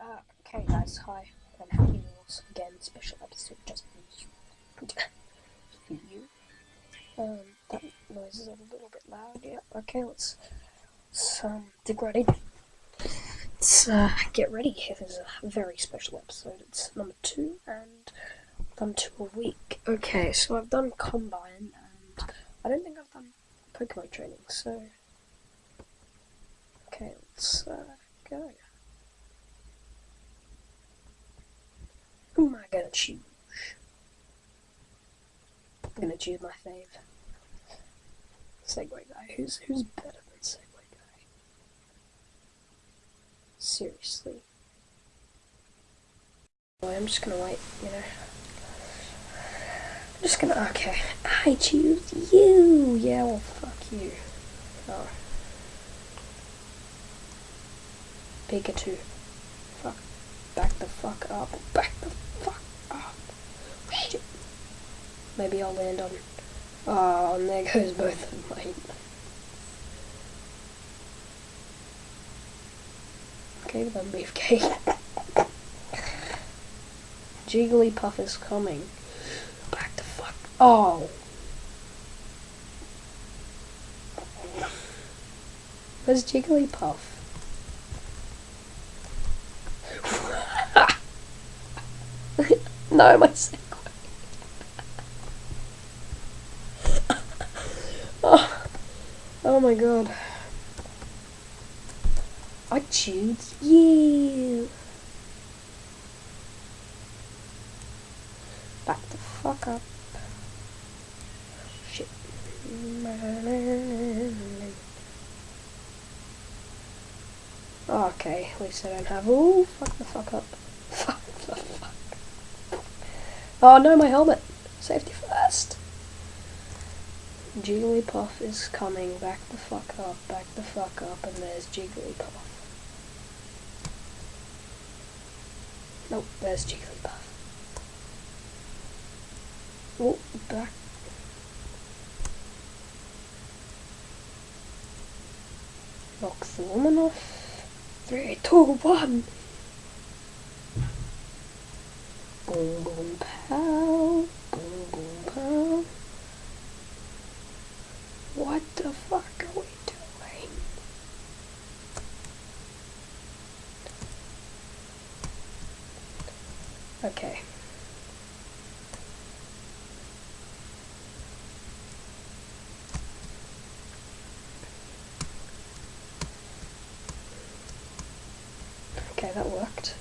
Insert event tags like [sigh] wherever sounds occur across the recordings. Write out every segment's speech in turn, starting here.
Uh, okay, guys, hi, and happy wheels again. Special episode just for you. for you. Um, that noise is a little bit loud. Yeah. Okay, let's, let's um dig right in. Let's uh, get ready. This is a very special episode. It's number two, and done two a week. Okay, so I've done combine, and I don't think I've done Pokemon training. So, okay, let's uh, go. Gonna choose? I'm gonna choose my fave. Segway guy. Who's who's better than Segway guy? Seriously. I'm just gonna wait, you know. I'm just gonna okay. I choose you! Yeah, well fuck you. Oh. Pikachu. Fuck. Back the fuck up. Back the Shit. Maybe I'll land on... Uh, oh, and there goes both of mine. Okay, then beefcake. Jigglypuff is coming. Back the fuck. Oh! Where's Jigglypuff? [laughs] no, my Oh my god. I choose you. Back the fuck up. Shit. Okay, at least I don't have. Oh, fuck the fuck up. [laughs] Fuck the fuck. Oh no, my helmet. Safety first. Jigglypuff is coming. Back the fuck up. Back the fuck up. And there's Jigglypuff. Nope, there's Jigglypuff. Oh, back. Knock the woman off. Three, two, one. Boom, boom, pow. Boom, boom, pow. What the fuck are we doing? Okay. Okay, that worked.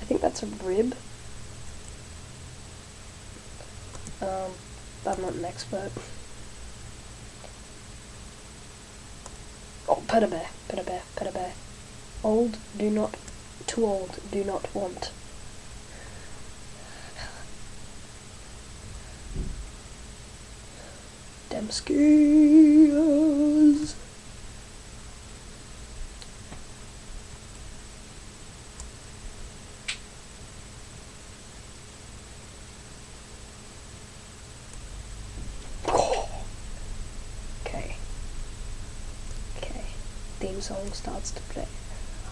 I think that's a rib. Um, I'm not an expert. Oh, pet a bear, pet a bear, pet a bear. Old, do not, too old, do not want. Demskiers. Song starts to play.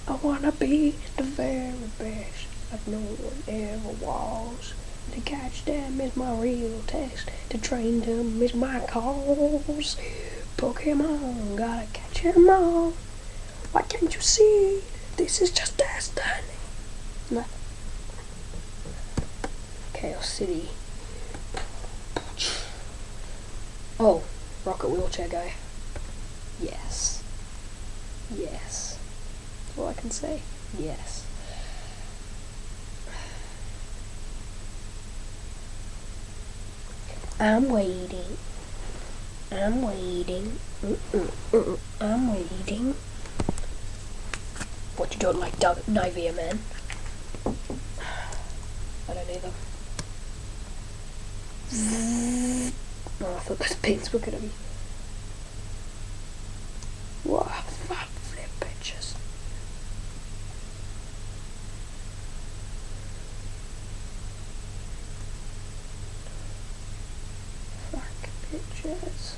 I wanna be the very best like no one ever was. To catch them is my real test. To train them is my cause. Pokemon, gotta catch them all. Why can't you see? This is just destiny. No. Chaos City. Oh, rocket wheelchair guy. Yes. That's all I can say. Yes. I'm waiting. I'm waiting. Mm -mm, mm I'm waiting. What you don't like Doug Nivea, man? I don't either. Oh, I thought those pins were gonna be. Wow, bitches.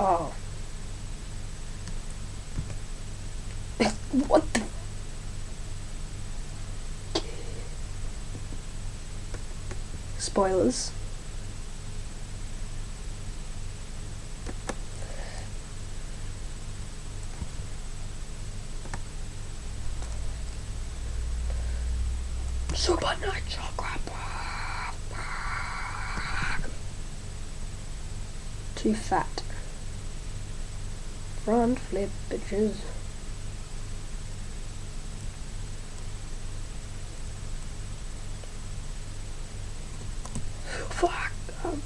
Oh. what the? Spoilers. Super Nitro Too fat. Front flip bitches. Fuck. Um,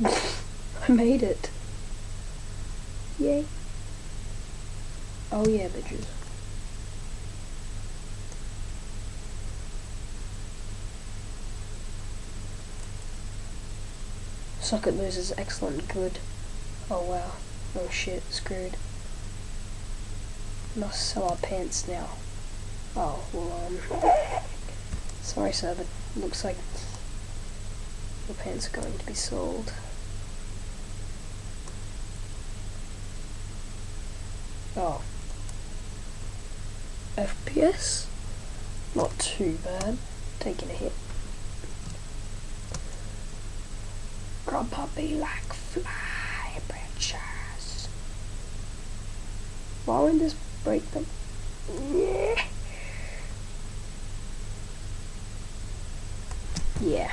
[laughs] I made it. Yay. Oh yeah, bitches. Socket loses excellent good. Oh wow. Oh shit, screwed. Must sell our pants now. Oh, well um sorry sir, but looks like your pants are going to be sold. Oh. FPS? Not too bad. Taking a hit. Grub puppy like fly branches. Why would this break them? Yeah. Yeah.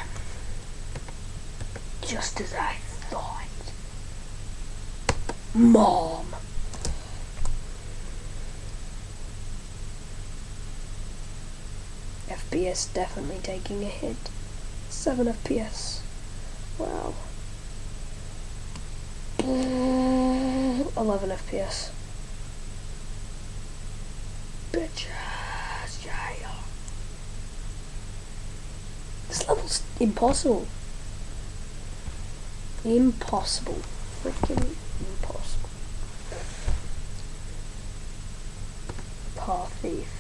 Just as I thought. Mom. FPS definitely taking a hit. 7 FPS. Wow. 11 FPS. Bitches, yeah. Impossible. Impossible. Freaking impossible. Path thief.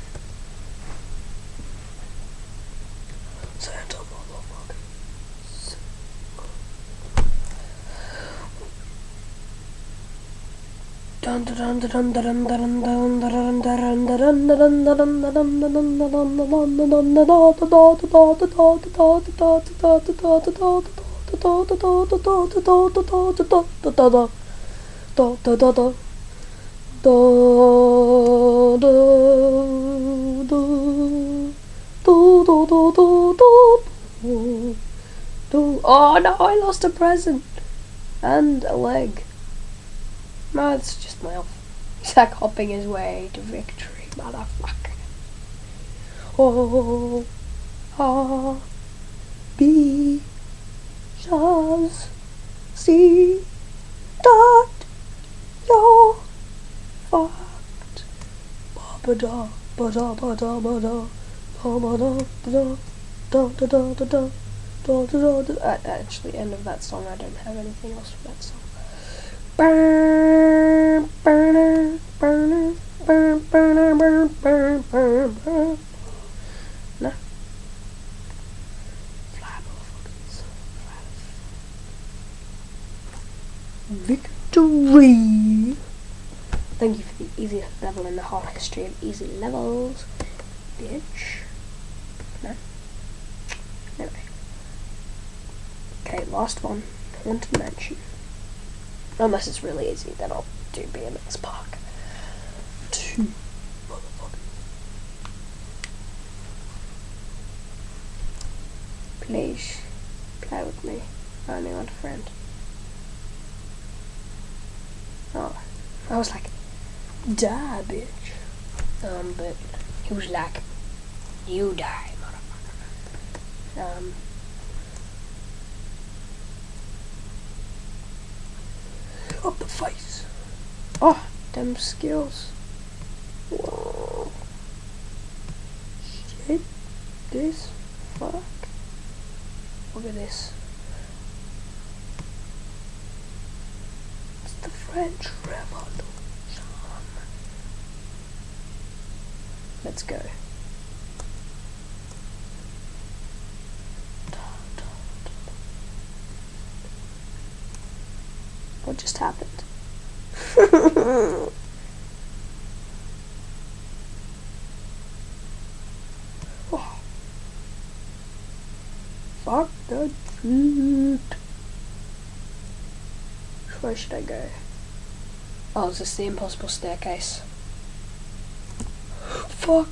Oh no, I lost a present and a leg. No, it's just my elf. He's like hopping his way to victory, motherfucker. Oh, ah, B, Shaz, C, dot, you're fucked. Ba da, ba da, ba da, ba da, ba da, ba da, da da da da da. Da, da, da, da. Actually, end of that song. I don't have anything else for that song. Victory! Thank you for the easiest level in the whole history of easy levels. Bitch. No. Anyway. Okay, last one. Haunted Mansion. Unless it's really easy, then I'll do BMX Park. Two motherfuckers. Please, play with me. I only want a friend. Oh, I was like, die, bitch. Um, but he was like, you die, motherfucker. Um, up the face. Oh, them skills. Whoa. Shit. This. Fuck. Look at this. It's the French Revolution. Let's go. Just happened? oh. [laughs] Fuck that shit. Where should I go? Oh, is this the impossible staircase? Fuck.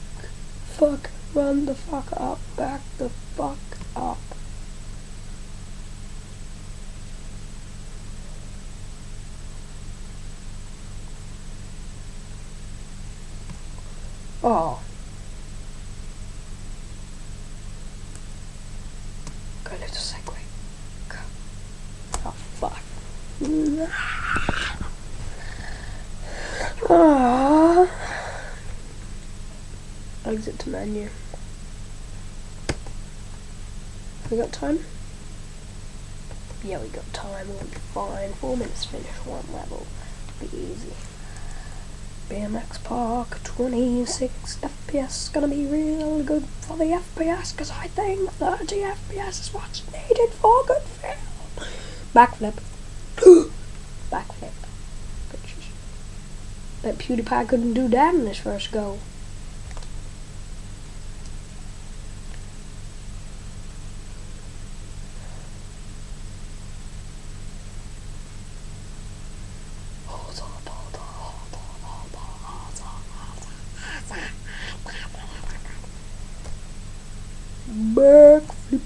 Fuck. Run the fuck up. Back the fuck up. Oh. Go little Segway. Go. Oh fuck. Ah. Exit to menu. We got time? Yeah, we got time. We'll be fine. Four minutes finish one level. Be easy. BMX Park 26 FPS gonna be real good for the FPS because I think 30 FPS is what's needed for good film. Backflip. [gasps] Backflip. Bitches. Bet PewDiePie couldn't do that in his first go. Backflip.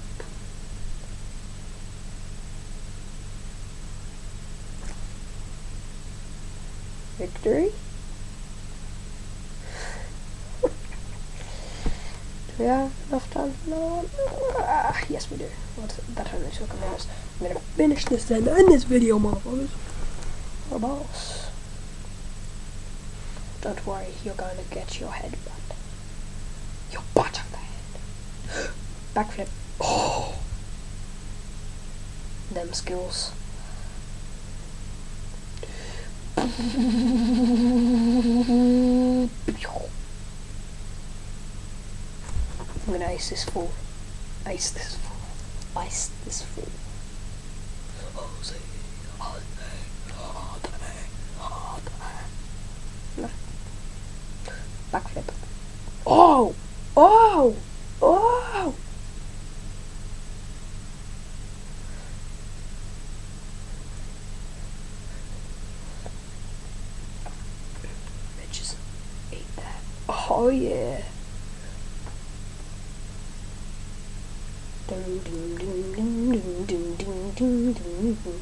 Do we have enough time for another one? Ah, yes, we do. What's that only took a minute. I'm gonna finish this then end this video, motherfuckers. What boss? Don't worry, you're going to get your head butt. Your butt of the head. [gasps] Backflip. Oh! [gasps] Them skills. I'm gonna ice this fool. Ice this fool. Ice this fool. Backflip. Oh! Oh! Oh! Ding ding.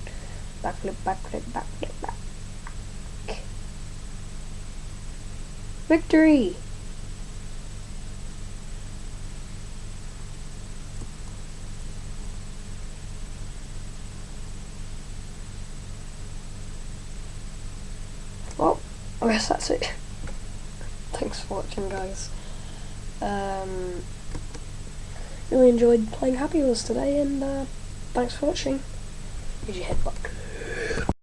Backflip, backflip, backflip, back. Victory! Well, I guess that's it. Guys. Um, really enjoyed playing Happy Wheels today, and uh, thanks for watching. Here's your headbutt.